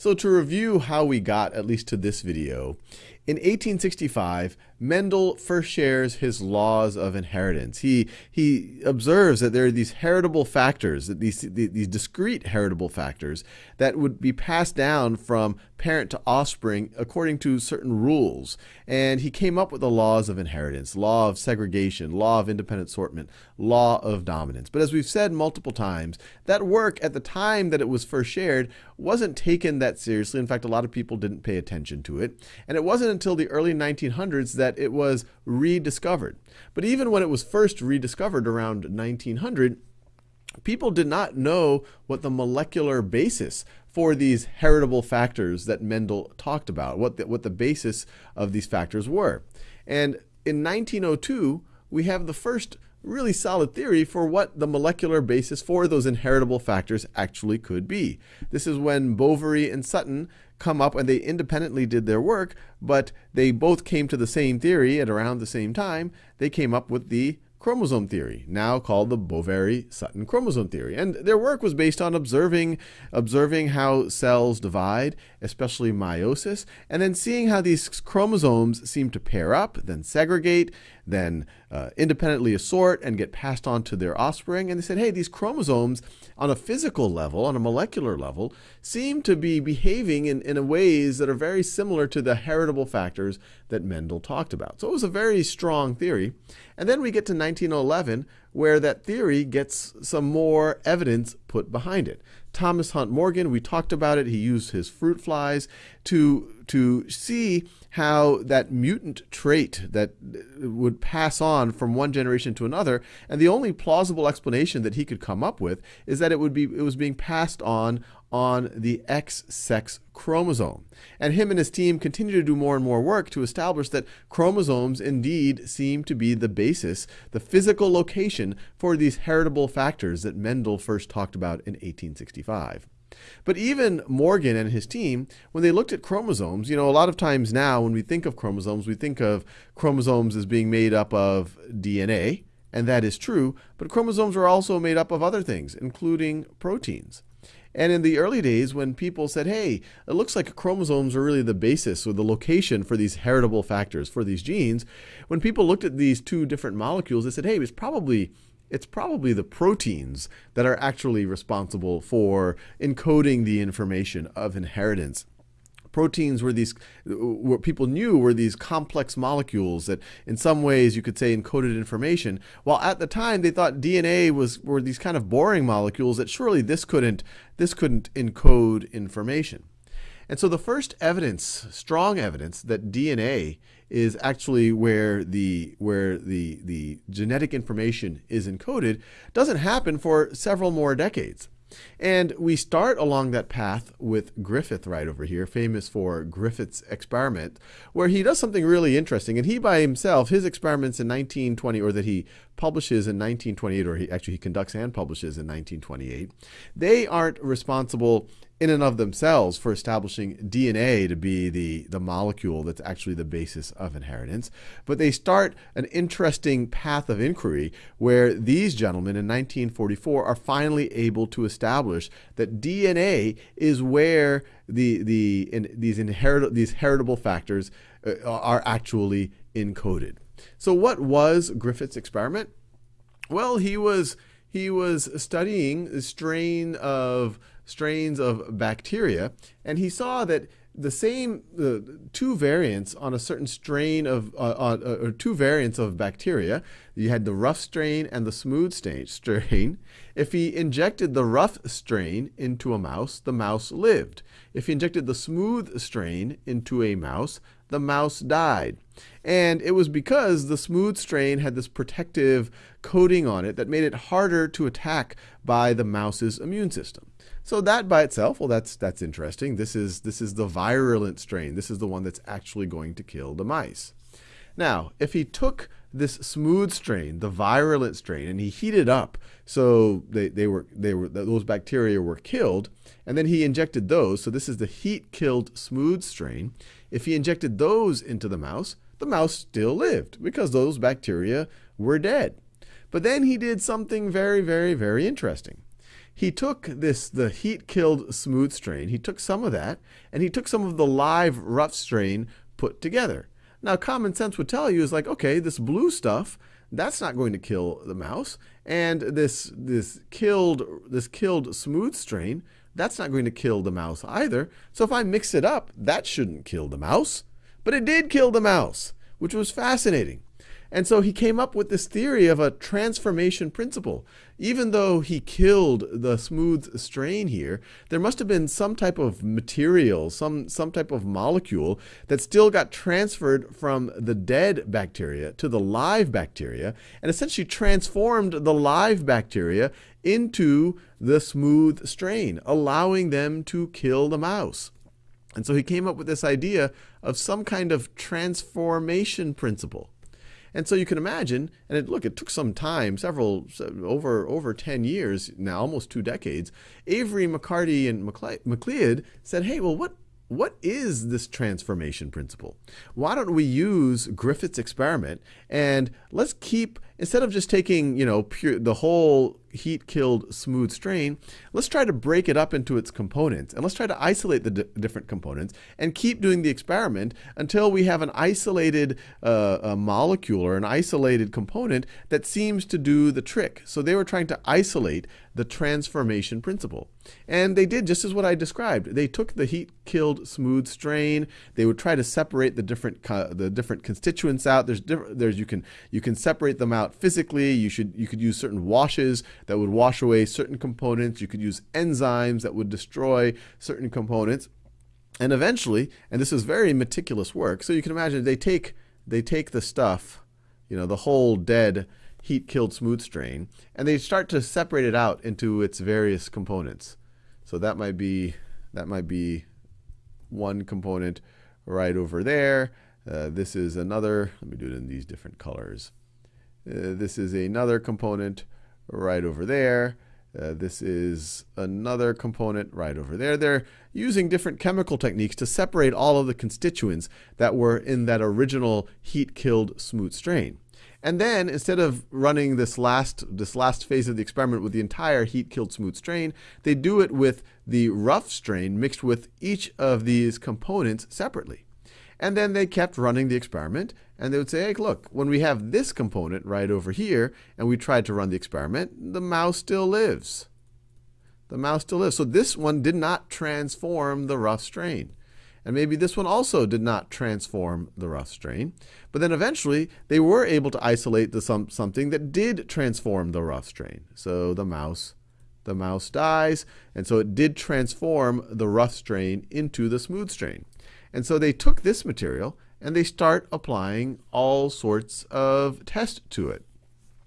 So to review how we got at least to this video, in 1865, Mendel first shares his laws of inheritance. He, he observes that there are these heritable factors, that these, these discrete heritable factors that would be passed down from parent to offspring according to certain rules. And he came up with the laws of inheritance, law of segregation, law of independent assortment, law of dominance. But as we've said multiple times, that work at the time that it was first shared wasn't taken that seriously. In fact, a lot of people didn't pay attention to it. And it wasn't until the early 1900s that it was rediscovered. But even when it was first rediscovered around 1900, people did not know what the molecular basis for these heritable factors that Mendel talked about, what the, what the basis of these factors were. And in 1902, we have the first really solid theory for what the molecular basis for those inheritable factors actually could be. This is when Boveri and Sutton come up and they independently did their work, but they both came to the same theory at around the same time. They came up with the chromosome theory, now called the Boveri-Sutton chromosome theory. And their work was based on observing, observing how cells divide, especially meiosis, and then seeing how these chromosomes seem to pair up, then segregate, then uh, independently assort and get passed on to their offspring. And they said, hey, these chromosomes on a physical level, on a molecular level, seem to be behaving in, in ways that are very similar to the heritable factors that Mendel talked about. So it was a very strong theory. And then we get to 1911, where that theory gets some more evidence put behind it. Thomas Hunt Morgan, we talked about it. He used his fruit flies to, to see how that mutant trait that would pass on from one generation to another, and the only plausible explanation that he could come up with is that it would be it was being passed on on the X sex chromosome. And him and his team continue to do more and more work to establish that chromosomes indeed seem to be the basis, the physical location for these heritable factors that Mendel first talked about in 1865. But even Morgan and his team, when they looked at chromosomes, you know, a lot of times now when we think of chromosomes, we think of chromosomes as being made up of DNA, and that is true, but chromosomes are also made up of other things, including proteins. And in the early days, when people said, hey, it looks like chromosomes are really the basis or the location for these heritable factors, for these genes, when people looked at these two different molecules, they said, hey, it's probably it's probably the proteins that are actually responsible for encoding the information of inheritance. Proteins were these, what people knew were these complex molecules that in some ways you could say encoded information, while at the time they thought DNA was, were these kind of boring molecules that surely this couldn't, this couldn't encode information. And so the first evidence, strong evidence, that DNA is actually where the where the the genetic information is encoded doesn't happen for several more decades. And we start along that path with Griffith right over here, famous for Griffith's experiment, where he does something really interesting. And he by himself, his experiments in 1920, or that he publishes in 1928, or he actually he conducts and publishes in 1928, they aren't responsible in and of themselves for establishing DNA to be the, the molecule that's actually the basis of inheritance. But they start an interesting path of inquiry where these gentlemen in 1944 are finally able to establish that DNA is where the, the, in, these, inherit, these heritable factors uh, are actually encoded. So what was Griffith's experiment? Well, he was, he was studying a strain of strains of bacteria, and he saw that the same two variants on a certain strain of uh, uh, or two variants of bacteria. You had the rough strain and the smooth strain. If he injected the rough strain into a mouse, the mouse lived. If he injected the smooth strain into a mouse, the mouse died. And it was because the smooth strain had this protective coating on it that made it harder to attack by the mouse's immune system. So that by itself, well, that's that's interesting. This is this is the virulent strain. This is the one that's actually going to kill the mice. Now, if he took this smooth strain, the virulent strain, and he heated up so they, they were they were those bacteria were killed, and then he injected those. So this is the heat killed smooth strain. If he injected those into the mouse, the mouse still lived because those bacteria were dead. But then he did something very, very, very interesting he took this the heat killed smooth strain, he took some of that, and he took some of the live rough strain put together. Now, common sense would tell you is like, okay, this blue stuff, that's not going to kill the mouse, and this this killed this killed smooth strain, that's not going to kill the mouse either. So if I mix it up, that shouldn't kill the mouse. But it did kill the mouse, which was fascinating. And so he came up with this theory of a transformation principle. Even though he killed the smooth strain here, there must have been some type of material, some, some type of molecule that still got transferred from the dead bacteria to the live bacteria and essentially transformed the live bacteria into the smooth strain, allowing them to kill the mouse. And so he came up with this idea of some kind of transformation principle. And so you can imagine, and it, look, it took some time, several, over, over 10 years now, almost two decades. Avery, McCarty, and MacLeod said, hey, well, what, what is this transformation principle? Why don't we use Griffith's experiment and let's keep, instead of just taking, you know, pure, the whole heat killed smooth strain, let's try to break it up into its components and let's try to isolate the different components and keep doing the experiment until we have an isolated uh, molecule or an isolated component that seems to do the trick. So they were trying to isolate the transformation principle. And they did just as what I described. They took the heat killed smooth strain. They would try to separate the different the different constituents out. There's different there's you can you can separate them out physically. You should you could use certain washes that would wash away certain components. You could use enzymes that would destroy certain components. And eventually, and this is very meticulous work, so you can imagine they take they take the stuff, you know, the whole dead heat killed smooth strain, and they start to separate it out into its various components. So that might be that might be one component right over there. Uh, this is another, let me do it in these different colors. Uh, this is another component right over there. Uh, this is another component right over there. They're using different chemical techniques to separate all of the constituents that were in that original heat-killed smooth strain. And then instead of running this last this last phase of the experiment with the entire heat-killed smooth strain, they do it with the rough strain mixed with each of these components separately. And then they kept running the experiment, and they would say, hey, look, when we have this component right over here, and we tried to run the experiment, the mouse still lives. The mouse still lives. So this one did not transform the rough strain. And maybe this one also did not transform the rough strain. But then eventually, they were able to isolate the some, something that did transform the rough strain. So the mouse, the mouse dies, and so it did transform the rough strain into the smooth strain. And so they took this material and they start applying all sorts of tests to it.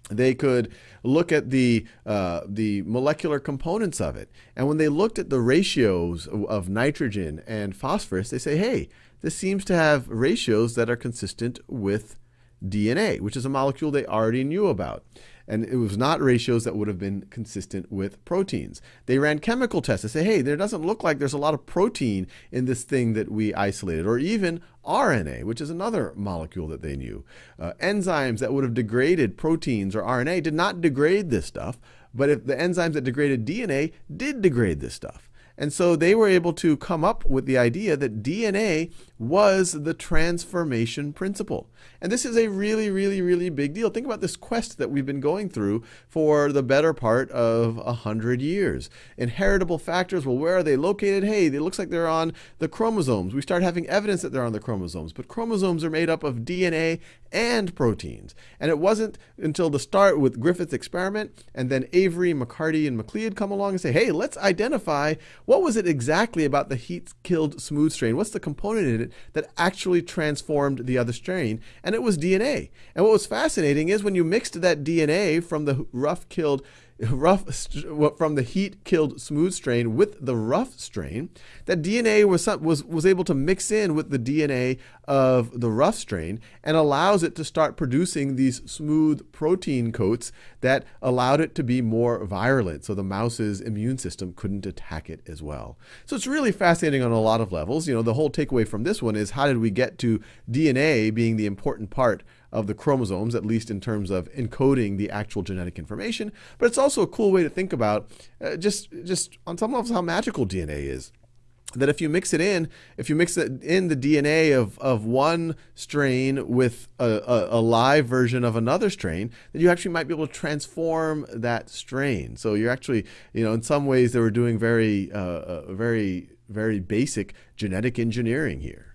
They could look at the, uh, the molecular components of it. And when they looked at the ratios of nitrogen and phosphorus, they say, hey, this seems to have ratios that are consistent with DNA, which is a molecule they already knew about and it was not ratios that would have been consistent with proteins. They ran chemical tests to say, hey, there doesn't look like there's a lot of protein in this thing that we isolated, or even RNA, which is another molecule that they knew. Uh, enzymes that would have degraded proteins or RNA did not degrade this stuff, but if the enzymes that degraded DNA did degrade this stuff. And so they were able to come up with the idea that DNA was the transformation principle. And this is a really, really, really big deal. Think about this quest that we've been going through for the better part of a hundred years. Inheritable factors, well, where are they located? Hey, it looks like they're on the chromosomes. We start having evidence that they're on the chromosomes, but chromosomes are made up of DNA and proteins. And it wasn't until the start with Griffith's experiment and then Avery, McCarty, and MacLeod come along and say, hey, let's identify what was it exactly about the heat-killed smooth strain? What's the component in it that actually transformed the other strain? And it was DNA. And what was fascinating is when you mixed that DNA from the rough killed rough from the heat killed smooth strain with the rough strain, that DNA was, was, was able to mix in with the DNA of the rough strain and allows it to start producing these smooth protein coats that allowed it to be more virulent. So the mouse's immune system couldn't attack it as well. So it's really fascinating on a lot of levels. You know, the whole takeaway from this one is how did we get to DNA being the important part of the chromosomes, at least in terms of encoding the actual genetic information. But it's also a cool way to think about uh, just just on some levels how magical DNA is that if you mix it in, if you mix it in the DNA of, of one strain with a, a, a, live version of another strain, then you actually might be able to transform that strain. So you're actually, you know, in some ways they were doing very, uh, uh very, very basic genetic engineering here.